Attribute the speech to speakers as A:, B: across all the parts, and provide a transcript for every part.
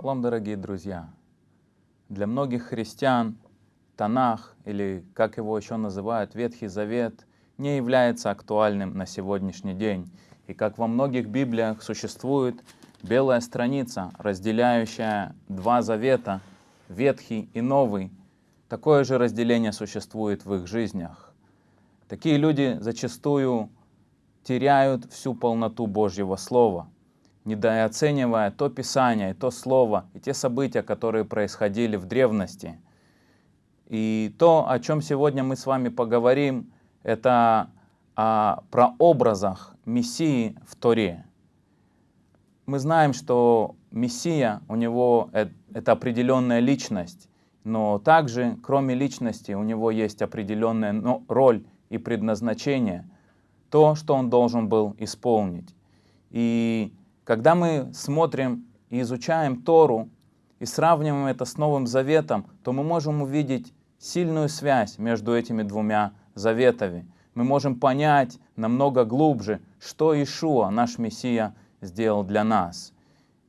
A: Шалом, дорогие друзья! Для многих христиан Танах, или как его еще называют, Ветхий Завет, не является актуальным на сегодняшний день. И как во многих Библиях существует белая страница, разделяющая два завета, Ветхий и Новый, такое же разделение существует в их жизнях. Такие люди зачастую теряют всю полноту Божьего Слова – недооценивая то Писание, то Слово, и те события, которые происходили в древности. И то, о чем сегодня мы с вами поговорим, это о прообразах Мессии в Торе. Мы знаем, что Мессия, у него это определенная личность, но также, кроме личности, у него есть определенная роль и предназначение, то, что он должен был исполнить. И когда мы смотрим и изучаем Тору и сравниваем это с Новым Заветом, то мы можем увидеть сильную связь между этими двумя заветами. Мы можем понять намного глубже, что Ишуа, наш Мессия, сделал для нас.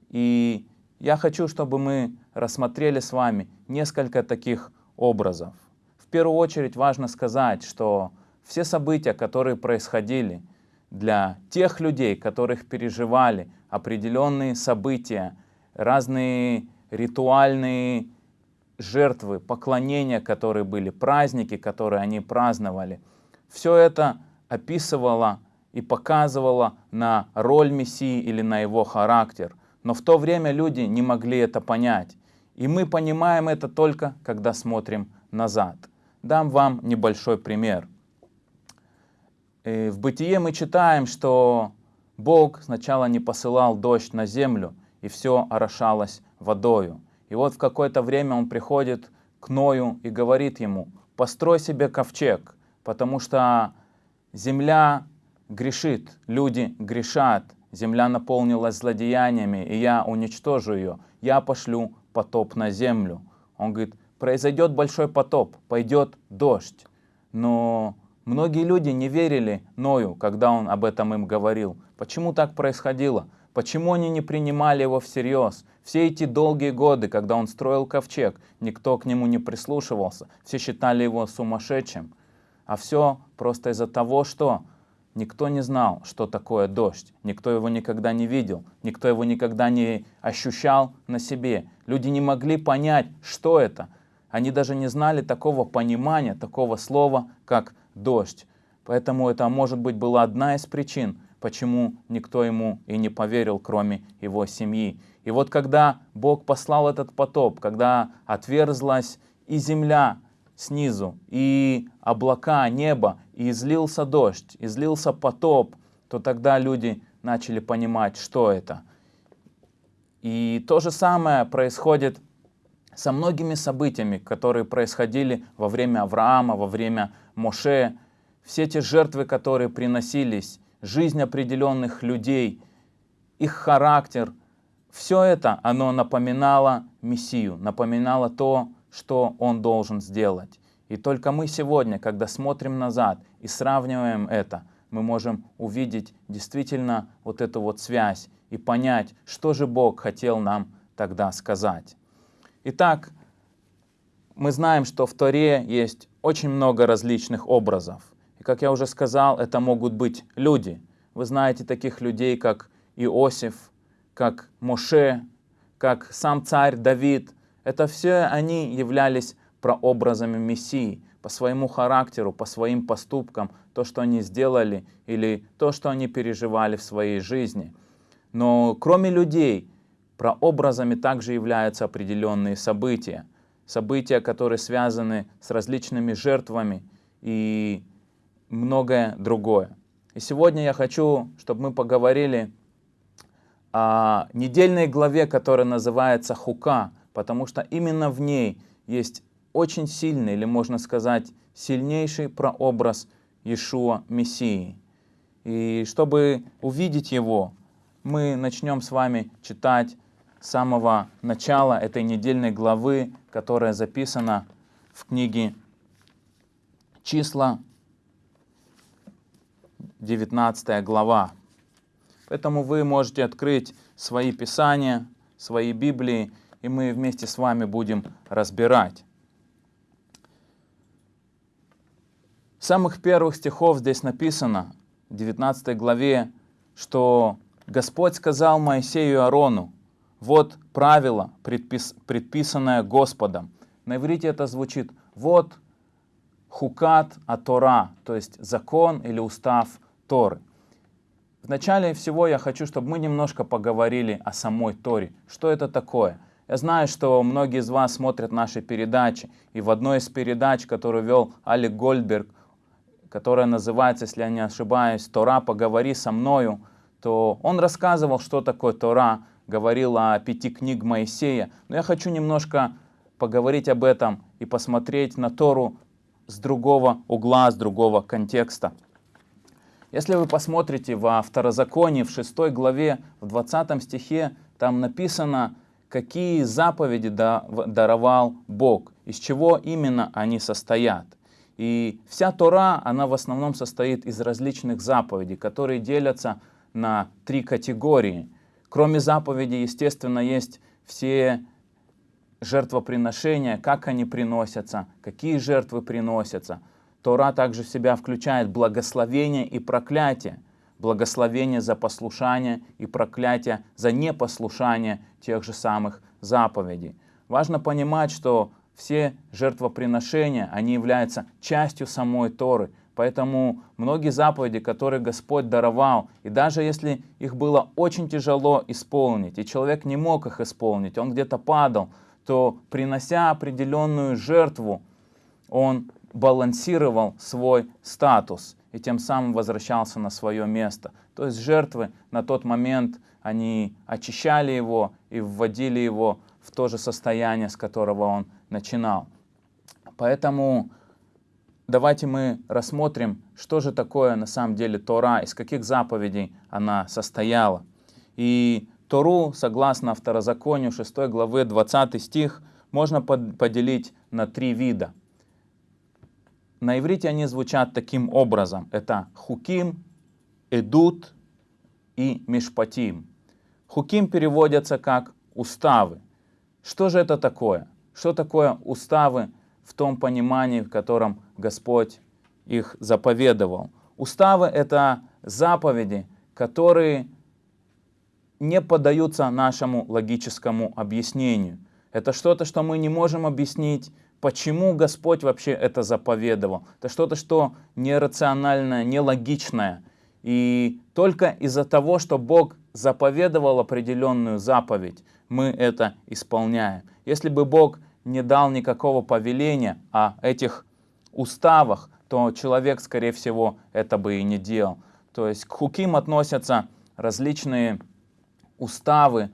A: И я хочу, чтобы мы рассмотрели с вами несколько таких образов. В первую очередь важно сказать, что все события, которые происходили для тех людей, которых переживали определенные события, разные ритуальные жертвы, поклонения, которые были, праздники, которые они праздновали. Все это описывало и показывало на роль Мессии или на его характер. Но в то время люди не могли это понять. И мы понимаем это только, когда смотрим назад. Дам вам небольшой пример. И в Бытие мы читаем, что Бог сначала не посылал дождь на землю, и все орошалось водою. И вот в какое-то время он приходит к Ною и говорит ему, построй себе ковчег, потому что земля грешит, люди грешат, земля наполнилась злодеяниями, и я уничтожу ее, я пошлю потоп на землю. Он говорит, произойдет большой потоп, пойдет дождь. Но Многие люди не верили Ною, когда он об этом им говорил. Почему так происходило? Почему они не принимали его всерьез? Все эти долгие годы, когда он строил ковчег, никто к нему не прислушивался. Все считали его сумасшедшим. А все просто из-за того, что никто не знал, что такое дождь. Никто его никогда не видел. Никто его никогда не ощущал на себе. Люди не могли понять, что это. Они даже не знали такого понимания, такого слова, как дождь. Поэтому это, может быть, была одна из причин, почему никто ему и не поверил, кроме его семьи. И вот когда Бог послал этот потоп, когда отверзлась и земля снизу, и облака, небо, и излился дождь, излился потоп, то тогда люди начали понимать, что это. И то же самое происходит со многими событиями, которые происходили во время Авраама, во время Моше, все те жертвы, которые приносились, жизнь определенных людей, их характер, все это, оно напоминало Мессию, напоминало то, что Он должен сделать. И только мы сегодня, когда смотрим назад и сравниваем это, мы можем увидеть действительно вот эту вот связь и понять, что же Бог хотел нам тогда сказать. Итак, мы знаем, что в Торе есть очень много различных образов. И как я уже сказал, это могут быть люди. Вы знаете таких людей, как Иосиф, как Моше, как сам царь Давид. Это все они являлись прообразами Мессии по своему характеру, по своим поступкам, то, что они сделали или то, что они переживали в своей жизни. Но кроме людей, Прообразами также являются определенные события. События, которые связаны с различными жертвами и многое другое. И сегодня я хочу, чтобы мы поговорили о недельной главе, которая называется Хука, потому что именно в ней есть очень сильный, или можно сказать, сильнейший прообраз Иешуа Мессии. И чтобы увидеть его, мы начнем с вами читать самого начала этой недельной главы, которая записана в книге «Числа», 19 глава. Поэтому вы можете открыть свои писания, свои Библии, и мы вместе с вами будем разбирать. С самых первых стихов здесь написано, в 19 главе, что Господь сказал Моисею и Аарону, вот правило, предпис, предписанное Господом. На иврите это звучит, вот хукат а Тора, то есть закон или устав Торы. Вначале всего я хочу, чтобы мы немножко поговорили о самой Торе. Что это такое? Я знаю, что многие из вас смотрят наши передачи, и в одной из передач, которую вел Алик Гольдберг, которая называется, если я не ошибаюсь, «Тора, поговори со мною», то он рассказывал, что такое Тора, говорил о пяти книг Моисея. Но я хочу немножко поговорить об этом и посмотреть на Тору с другого угла, с другого контекста. Если вы посмотрите во Второзаконии, в 6 главе, в 20 стихе, там написано, какие заповеди даровал Бог, из чего именно они состоят. И вся Тора, она в основном состоит из различных заповедей, которые делятся на три категории. Кроме заповедей, естественно, есть все жертвоприношения, как они приносятся, какие жертвы приносятся – Тора также в себя включает благословение и проклятие. Благословение за послушание и проклятие за непослушание тех же самых заповедей. Важно понимать, что все жертвоприношения, они являются частью самой Торы. Поэтому многие заповеди, которые Господь даровал, и даже если их было очень тяжело исполнить, и человек не мог их исполнить, он где-то падал, то принося определенную жертву, он балансировал свой статус и тем самым возвращался на свое место. То есть жертвы на тот момент, они очищали его и вводили его в то же состояние, с которого он начинал. Поэтому давайте мы рассмотрим, что же такое на самом деле Тора, из каких заповедей она состояла. И Тору, согласно Второзаконию 6 главы 20 стих, можно поделить на три вида – на иврите они звучат таким образом. Это хуким, эдут и мишпатим. Хуким переводятся как уставы. Что же это такое? Что такое уставы в том понимании, в котором Господь их заповедовал? Уставы — это заповеди, которые не поддаются нашему логическому объяснению. Это что-то, что мы не можем объяснить почему Господь вообще это заповедовал. Это что-то, что нерациональное, нелогичное. И только из-за того, что Бог заповедовал определенную заповедь, мы это исполняем. Если бы Бог не дал никакого повеления о этих уставах, то человек, скорее всего, это бы и не делал. То есть к хуким относятся различные уставы,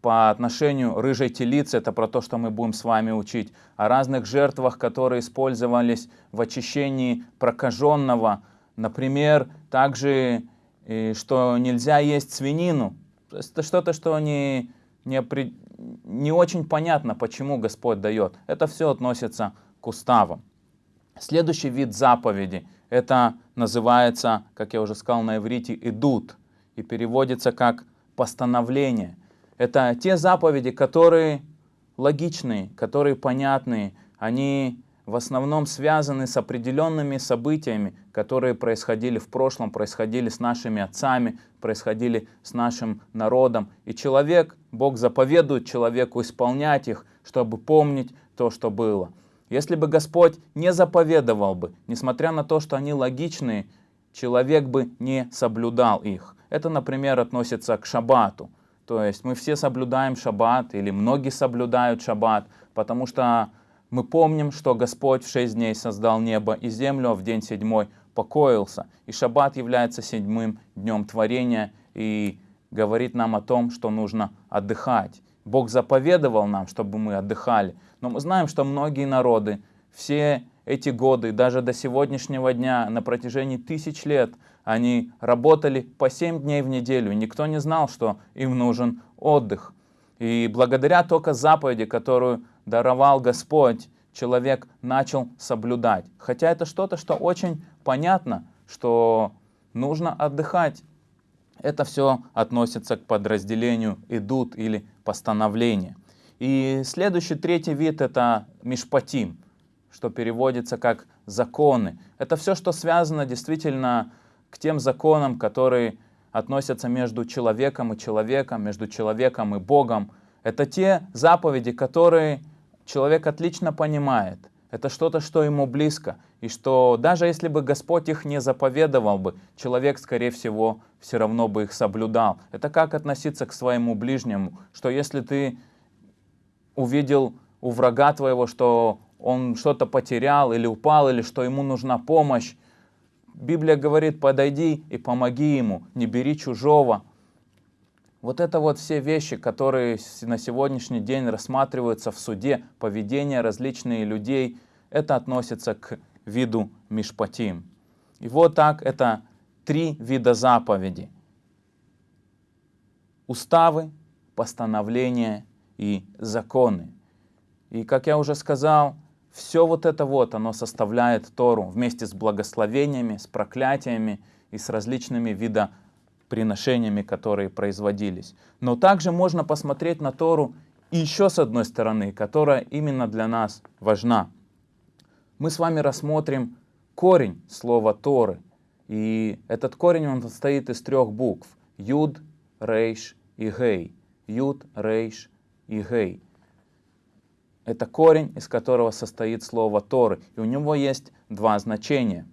A: по отношению рыжей телицы, это про то, что мы будем с вами учить, о разных жертвах, которые использовались в очищении прокаженного. Например, также, что нельзя есть свинину. Это что-то, что не, не, не очень понятно, почему Господь дает. Это все относится к уставам. Следующий вид заповеди, это называется, как я уже сказал на иврите, идут, и переводится как постановление – это те заповеди, которые логичные, которые понятные, они в основном связаны с определенными событиями, которые происходили в прошлом, происходили с нашими отцами, происходили с нашим народом. И человек, Бог заповедует человеку исполнять их, чтобы помнить то, что было. Если бы Господь не заповедовал бы, несмотря на то, что они логичные, человек бы не соблюдал их. Это, например, относится к шаббату. То есть мы все соблюдаем шаббат, или многие соблюдают шаббат, потому что мы помним, что Господь в шесть дней создал небо и землю, а в день седьмой покоился. И шаббат является седьмым днем творения и говорит нам о том, что нужно отдыхать. Бог заповедовал нам, чтобы мы отдыхали. Но мы знаем, что многие народы все эти годы, даже до сегодняшнего дня, на протяжении тысяч лет, они работали по 7 дней в неделю, никто не знал, что им нужен отдых. И благодаря только заповеди, которую даровал Господь, человек начал соблюдать. Хотя это что-то, что очень понятно, что нужно отдыхать. Это все относится к подразделению идут или постановление. И следующий, третий вид это мишпатим, что переводится как законы. Это все, что связано действительно к тем законам, которые относятся между человеком и человеком, между человеком и Богом. Это те заповеди, которые человек отлично понимает. Это что-то, что ему близко. И что даже если бы Господь их не заповедовал бы, человек, скорее всего, все равно бы их соблюдал. Это как относиться к своему ближнему, что если ты увидел у врага твоего, что он что-то потерял или упал, или что ему нужна помощь, Библия говорит, подойди и помоги ему, не бери чужого. Вот это вот все вещи, которые на сегодняшний день рассматриваются в суде, поведение различных людей, это относится к виду мишпатим. И вот так это три вида заповеди. Уставы, постановления и законы. И как я уже сказал, все вот это вот, оно составляет Тору вместе с благословениями, с проклятиями и с различными вида приношениями, которые производились. Но также можно посмотреть на Тору еще с одной стороны, которая именно для нас важна. Мы с вами рассмотрим корень слова Торы. И этот корень он состоит из трех букв. Юд, Рейш и Гей. Юд, Рейш и Гей. Это корень, из которого состоит слово Торы. И у него есть два значения.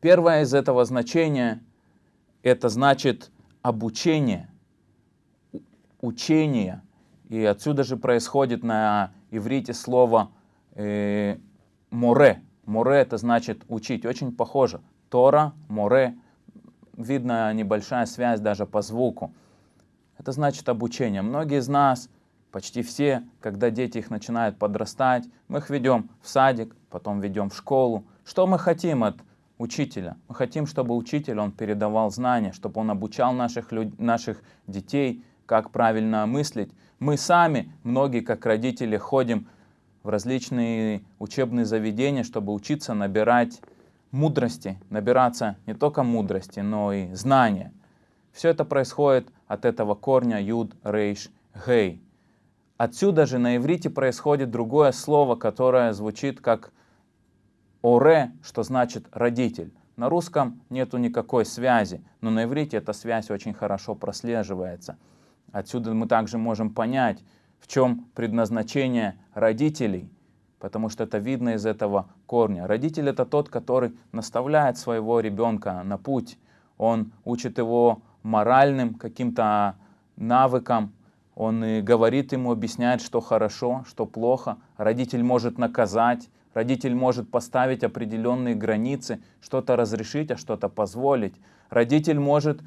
A: Первое из этого значения — это значит обучение, учение. И отсюда же происходит на иврите слово э, море. Море — это значит учить. Очень похоже. Тора, море. Видно небольшая связь даже по звуку. Это значит обучение. Многие из нас — Почти все, когда дети их начинают подрастать, мы их ведем в садик, потом ведем в школу. Что мы хотим от учителя? Мы хотим, чтобы учитель, он передавал знания, чтобы он обучал наших, люд... наших детей, как правильно мыслить. Мы сами, многие как родители, ходим в различные учебные заведения, чтобы учиться набирать мудрости, набираться не только мудрости, но и знания. Все это происходит от этого корня юд, рейш, гей. Отсюда же на иврите происходит другое слово, которое звучит как «оре», что значит «родитель». На русском нету никакой связи, но на иврите эта связь очень хорошо прослеживается. Отсюда мы также можем понять, в чем предназначение родителей, потому что это видно из этого корня. Родитель — это тот, который наставляет своего ребенка на путь. Он учит его моральным каким-то навыкам, он и говорит ему, объясняет, что хорошо, что плохо. Родитель может наказать, родитель может поставить определенные границы, что-то разрешить, а что-то позволить. Родитель может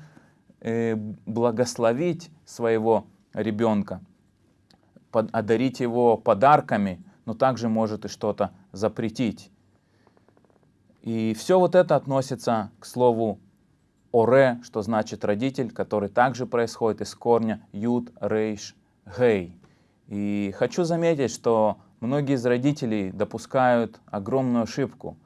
A: э, благословить своего ребенка, под, одарить его подарками, но также может и что-то запретить. И все вот это относится к слову Оре, что значит родитель, который также происходит из корня Юд, Рейш, Гей. И хочу заметить, что многие из родителей допускают огромную ошибку,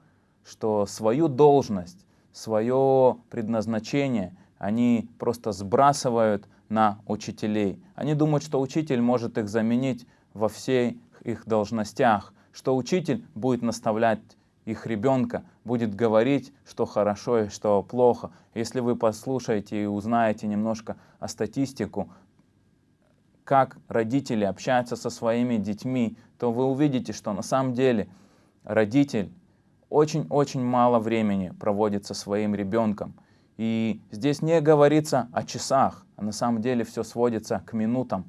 A: что свою должность, свое предназначение они просто сбрасывают на учителей. Они думают, что учитель может их заменить во всех их должностях, что учитель будет наставлять их ребенка будет говорить, что хорошо и что плохо. Если вы послушаете и узнаете немножко о статистику, как родители общаются со своими детьми, то вы увидите, что на самом деле родитель очень-очень мало времени проводит со своим ребенком. И здесь не говорится о часах, а на самом деле все сводится к минутам.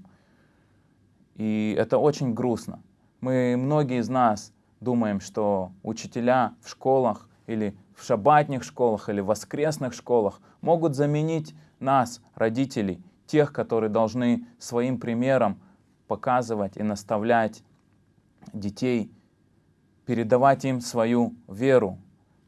A: И это очень грустно. Мы, многие из нас, думаем, что учителя в школах или в шабатных школах или воскресных школах могут заменить нас, родителей, тех, которые должны своим примером показывать и наставлять детей, передавать им свою веру.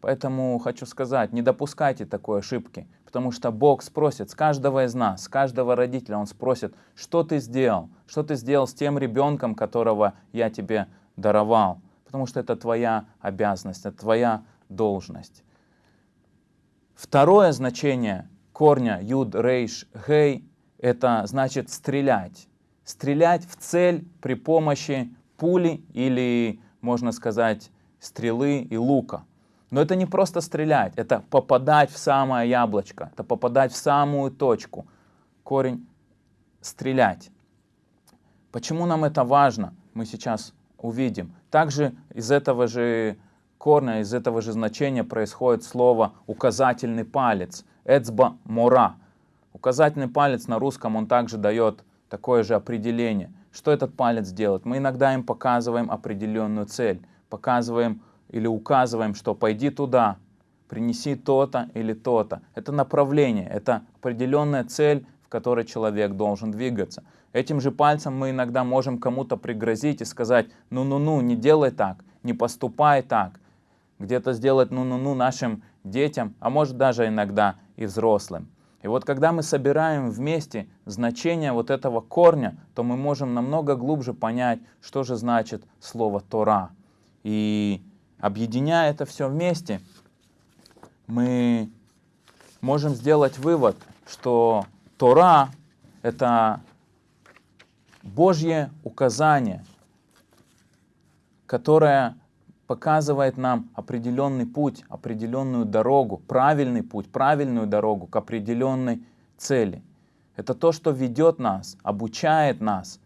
A: Поэтому хочу сказать, не допускайте такой ошибки, потому что Бог спросит с каждого из нас, с каждого родителя, Он спросит, что ты сделал, что ты сделал с тем ребенком, которого я тебе даровал потому что это твоя обязанность, это твоя должность. Второе значение корня юд, рейш, гей – это значит стрелять. Стрелять в цель при помощи пули или, можно сказать, стрелы и лука. Но это не просто стрелять, это попадать в самое яблочко, это попадать в самую точку. Корень стрелять. Почему нам это важно, мы сейчас увидим. Также из этого же корня, из этого же значения происходит слово указательный палец, эцба мора. Указательный палец на русском он также дает такое же определение. Что этот палец делает? Мы иногда им показываем определенную цель, показываем или указываем, что пойди туда, принеси то-то или то-то. Это направление, это определенная цель, в которой человек должен двигаться. Этим же пальцем мы иногда можем кому-то пригрозить и сказать, ну-ну-ну, не делай так, не поступай так. Где-то сделать ну-ну-ну нашим детям, а может даже иногда и взрослым. И вот когда мы собираем вместе значение вот этого корня, то мы можем намного глубже понять, что же значит слово Тора. И объединяя это все вместе, мы можем сделать вывод, что Тора — это Божье указание, которое показывает нам определенный путь, определенную дорогу, правильный путь, правильную дорогу к определенной цели. Это то, что ведет нас, обучает нас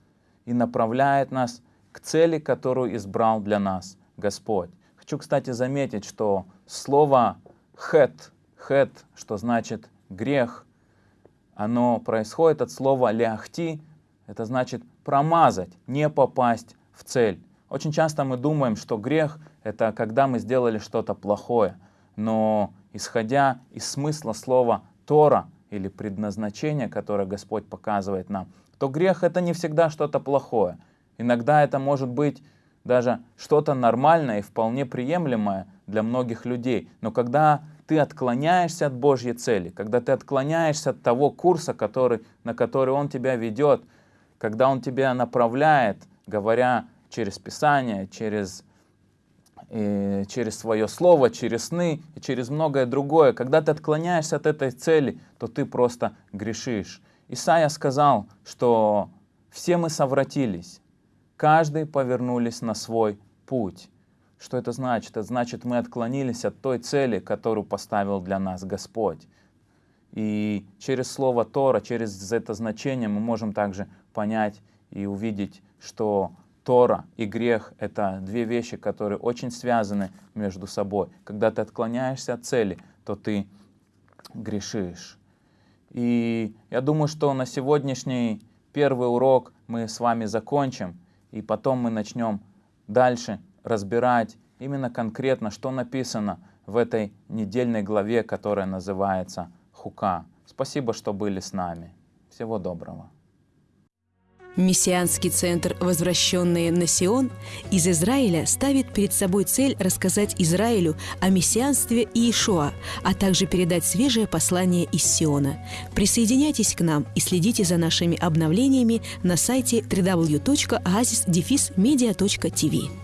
A: и направляет нас к цели, которую избрал для нас Господь. Хочу, кстати, заметить, что слово «хет», «хет», что значит «грех», оно происходит от слова «ляхти», это значит промазать, не попасть в цель. Очень часто мы думаем, что грех — это когда мы сделали что-то плохое. Но исходя из смысла слова «тора» или предназначения, которое Господь показывает нам, то грех — это не всегда что-то плохое. Иногда это может быть даже что-то нормальное и вполне приемлемое для многих людей. Но когда ты отклоняешься от Божьей цели, когда ты отклоняешься от того курса, который, на который Он тебя ведет, когда Он тебя направляет, говоря через Писание, через, э, через свое слово, через сны и через многое другое, когда ты отклоняешься от этой цели, то ты просто грешишь. Исаия сказал, что все мы совратились, каждый повернулись на свой путь. Что это значит? Это значит, мы отклонились от той цели, которую поставил для нас Господь. И через слово Тора, через это значение мы можем также понять и увидеть, что Тора и грех — это две вещи, которые очень связаны между собой. Когда ты отклоняешься от цели, то ты грешишь. И я думаю, что на сегодняшний первый урок мы с вами закончим, и потом мы начнем дальше разбирать именно конкретно, что написано в этой недельной главе, которая называется Хука. Спасибо, что были с нами. Всего доброго.
B: Мессианский центр «Возвращенные на Сион» из Израиля ставит перед собой цель рассказать Израилю о мессианстве Иешуа, а также передать свежее послание из Сиона. Присоединяйтесь к нам и следите за нашими обновлениями на сайте www.oasisdefismedia.tv.